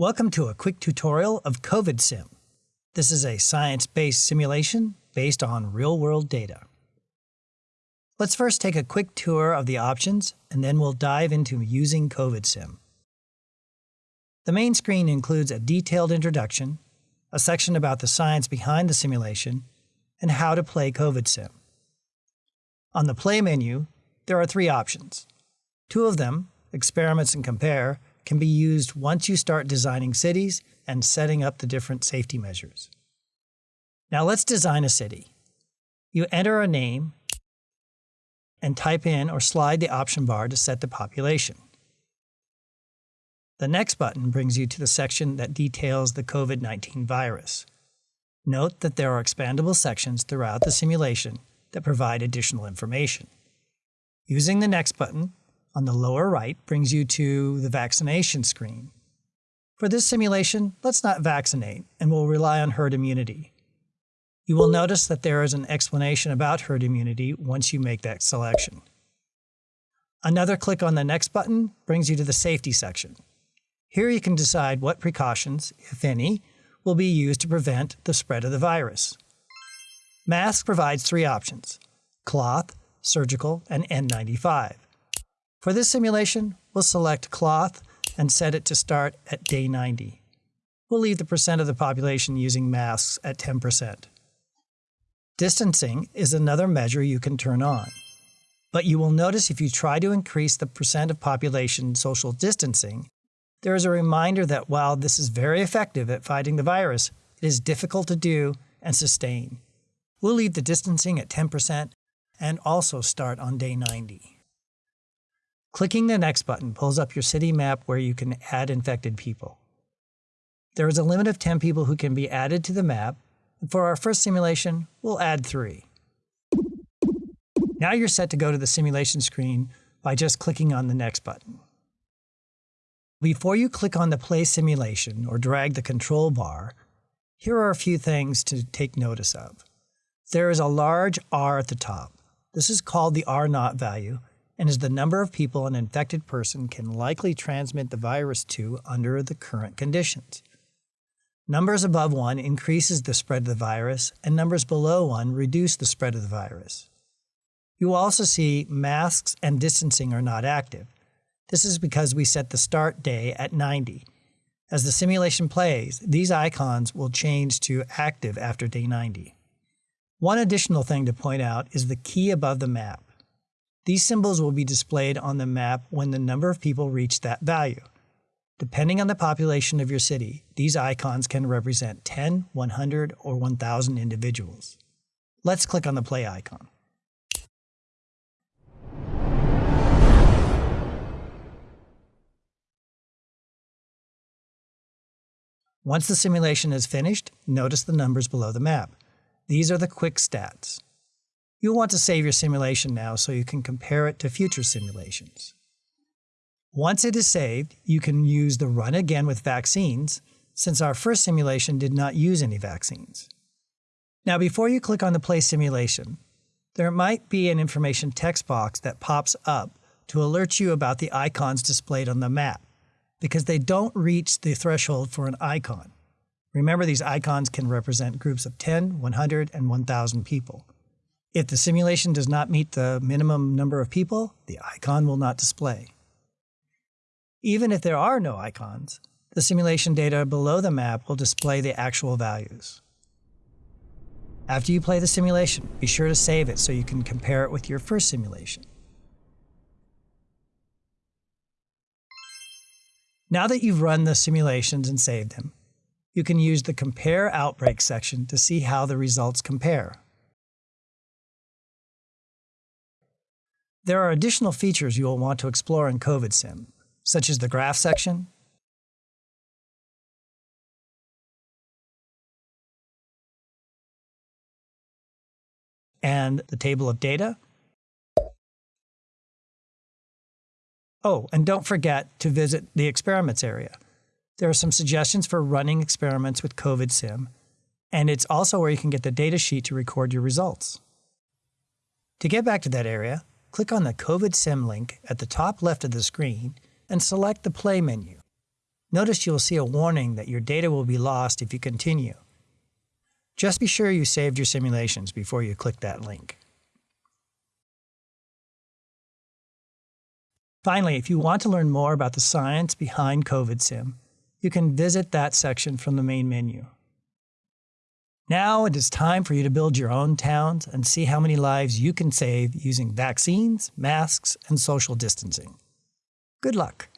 Welcome to a quick tutorial of COVID Sim. This is a science-based simulation based on real-world data. Let's first take a quick tour of the options, and then we'll dive into using COVID Sim. The main screen includes a detailed introduction, a section about the science behind the simulation, and how to play COVID Sim. On the Play menu, there are three options. Two of them, Experiments and Compare, can be used once you start designing cities and setting up the different safety measures. Now let's design a city. You enter a name and type in or slide the option bar to set the population. The next button brings you to the section that details the COVID-19 virus. Note that there are expandable sections throughout the simulation that provide additional information. Using the next button, on the lower right brings you to the vaccination screen. For this simulation, let's not vaccinate, and we'll rely on herd immunity. You will notice that there is an explanation about herd immunity once you make that selection. Another click on the next button brings you to the safety section. Here you can decide what precautions, if any, will be used to prevent the spread of the virus. Mask provides three options, cloth, surgical, and N95. For this simulation, we'll select cloth and set it to start at day 90. We'll leave the percent of the population using masks at 10%. Distancing is another measure you can turn on. But you will notice if you try to increase the percent of population social distancing, there is a reminder that while this is very effective at fighting the virus, it is difficult to do and sustain. We'll leave the distancing at 10% and also start on day 90. Clicking the next button pulls up your city map where you can add infected people. There is a limit of 10 people who can be added to the map, for our first simulation, we'll add 3. Now you're set to go to the simulation screen by just clicking on the next button. Before you click on the play simulation or drag the control bar, here are a few things to take notice of. There is a large R at the top. This is called the R naught value, and is the number of people an infected person can likely transmit the virus to under the current conditions. Numbers above 1 increases the spread of the virus, and numbers below 1 reduce the spread of the virus. You will also see masks and distancing are not active. This is because we set the start day at 90. As the simulation plays, these icons will change to active after day 90. One additional thing to point out is the key above the map. These symbols will be displayed on the map when the number of people reach that value. Depending on the population of your city, these icons can represent 10, 100, or 1,000 individuals. Let's click on the play icon. Once the simulation is finished, notice the numbers below the map. These are the quick stats. You'll want to save your simulation now so you can compare it to future simulations. Once it is saved, you can use the run again with vaccines, since our first simulation did not use any vaccines. Now before you click on the play simulation, there might be an information text box that pops up to alert you about the icons displayed on the map, because they don't reach the threshold for an icon. Remember these icons can represent groups of 10, 100, and 1,000 people. If the simulation does not meet the minimum number of people, the icon will not display. Even if there are no icons, the simulation data below the map will display the actual values. After you play the simulation, be sure to save it so you can compare it with your first simulation. Now that you've run the simulations and saved them, you can use the Compare Outbreak section to see how the results compare. There are additional features you will want to explore in COVID Sim, such as the graph section, and the table of data. Oh, and don't forget to visit the experiments area. There are some suggestions for running experiments with COVID Sim, and it's also where you can get the data sheet to record your results. To get back to that area, click on the COVID Sim link at the top left of the screen and select the Play menu. notice you'll see a warning that your data will be lost if you continue. Just be sure you saved your simulations before you click that link. Finally, if you want to learn more about the science behind COVID SIM, you can visit that section from the main menu. Now it is time for you to build your own towns and see how many lives you can save using vaccines, masks, and social distancing. Good luck.